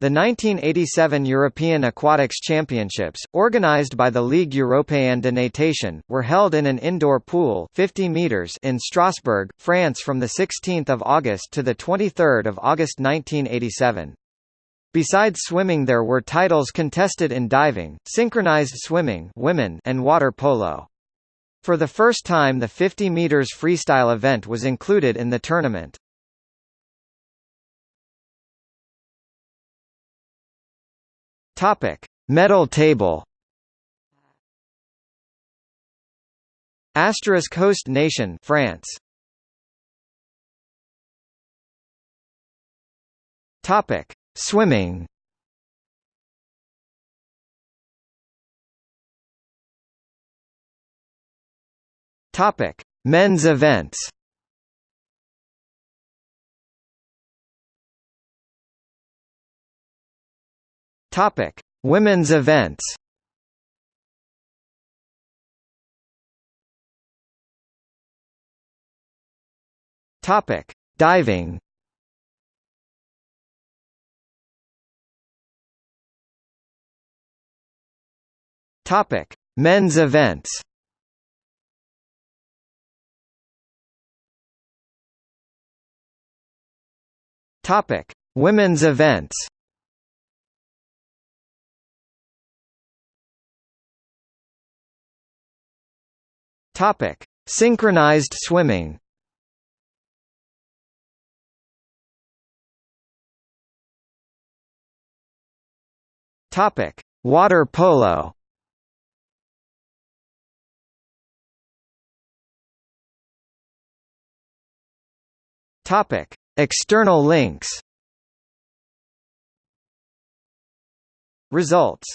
The 1987 European Aquatics Championships, organised by the Ligue Européenne de Natation, were held in an indoor pool 50 meters in Strasbourg, France from 16 August to 23 August 1987. Besides swimming there were titles contested in diving, synchronized swimming women and water polo. For the first time the 50 meters freestyle event was included in the tournament. Topic: Medal table. Asterisk host nation France. Topic: Swimming. Topic: Men's events. Topic: Women's events. Topic: Diving. Topic: Men's events. Topic: Women's events. Topic: Synchronized swimming. Topic: Water polo. Topic: External links. Results